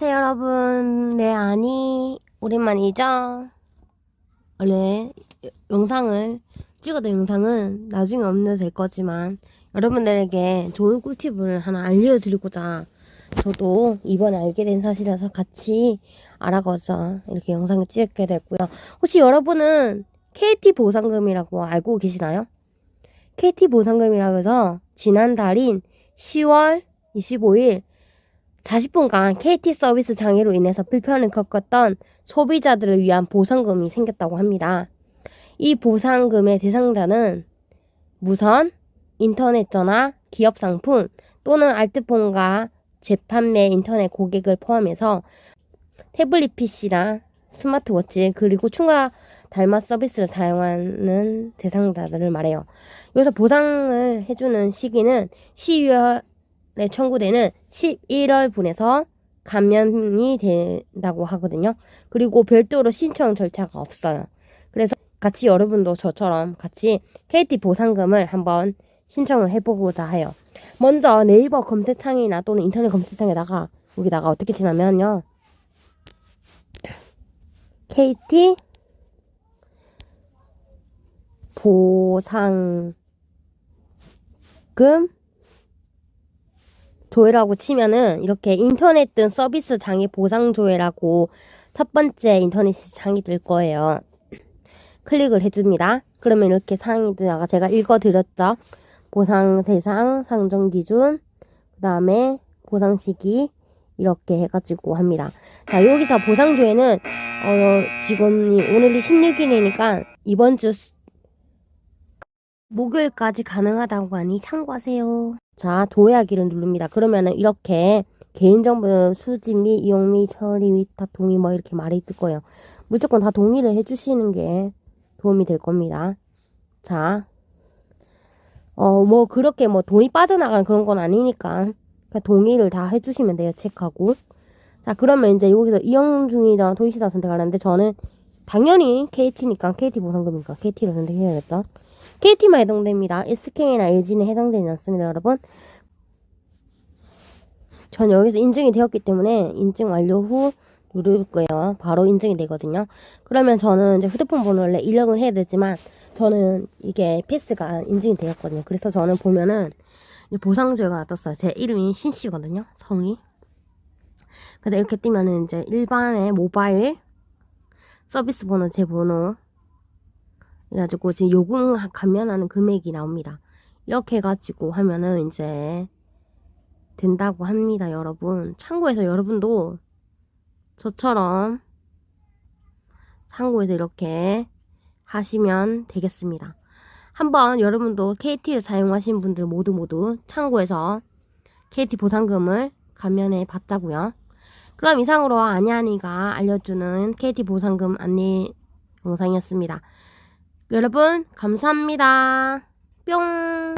네, 여러분. 네, 아니, 오랜만이죠? 원래 영상을, 찍어둔 영상은 나중에 업로드 될 거지만, 여러분들에게 좋은 꿀팁을 하나 알려드리고자, 저도 이번에 알게 된 사실이라서 같이 알아가서 이렇게 영상을 찍게 됐고요. 혹시 여러분은 KT 보상금이라고 알고 계시나요? KT 보상금이라고 해서 지난 달인 10월 25일 40분간 KT 서비스 장애로 인해서 불편을 겪었던 소비자들을 위한 보상금이 생겼다고 합니다. 이 보상금의 대상자는 무선, 인터넷 전화, 기업 상품 또는 알트폰과 재판매 인터넷 고객을 포함해서 태블릿 PC나 스마트워치 그리고 추가 달마 서비스를 사용하는 대상자들을 말해요. 여기서 보상을 해주는 시기는 12월에 청구되는 11월 분에서 감면이 된다고 하거든요. 그리고 별도로 신청 절차가 없어요. 그래서 같이 여러분도 저처럼 같이 KT 보상금을 한번 신청을 해보고자 해요. 먼저 네이버 검색창이나 또는 인터넷 검색창에다가 여기다가 어떻게 치냐면요. KT 보상금 조회라고 치면은 이렇게 인터넷 등 서비스 장애 보상 조회라고 첫 번째 인터넷 창이 뜰 거예요. 클릭을 해줍니다. 그러면 이렇게 상이 뜨다가 제가 읽어드렸죠. 보상 대상, 상정 기준, 그 다음에 보상 시기 이렇게 해가지고 합니다. 자 여기서 보상 조회는 어, 지금 오늘이 16일이니까 이번 주 수- 목요일까지 가능하다고 하니 참고하세요. 자, 조회하기를 누릅니다. 그러면은 이렇게 개인정보 수집 및 이용 및 처리 및 다 동의 뭐 이렇게 말이 뜰 거예요. 무조건 다 동의를 해주시는 게 도움이 될 겁니다. 자, 어, 뭐 그렇게 뭐 돈이 빠져나가는 그런 건 아니니까 동의를 다 해주시면 돼요. 체크하고. 자, 그러면 이제 여기서 이용 중이다 도시다 선택하는데 저는 당연히 KT니까 KT 보상금이니까 KT를 선택해야겠죠. KT만 해당됩니다. SK나 LG는 해당되지 않습니다, 여러분. 전 여기서 인증이 되었기 때문에 인증 완료 후 누를 거예요. 바로 인증이 되거든요. 그러면 저는 이제 휴대폰 번호를 원래 입력을 해야 되지만 저는 이게 패스가 인증이 되었거든요. 그래서 저는 보면은 보상조회가 떴어요. 제 이름이 신씨거든요. 성이. 근데 이렇게 뜨면은 이제 일반의 모바일 서비스 번호 제 번호 그래가지고 지금 요금 감면하는 금액이 나옵니다. 이렇게 해가지고 하면은 이제 된다고 합니다, 여러분. 참고해서 여러분도 저처럼 참고해서 이렇게 하시면 되겠습니다. 한번 여러분도 KT를 사용하신 분들 모두 모두 참고해서 KT 보상금을 감면해 봤자고요. 그럼 이상으로 아니아니가 알려주는 KT 보상금 안내 영상이었습니다. 여러분 감사합니다. 뿅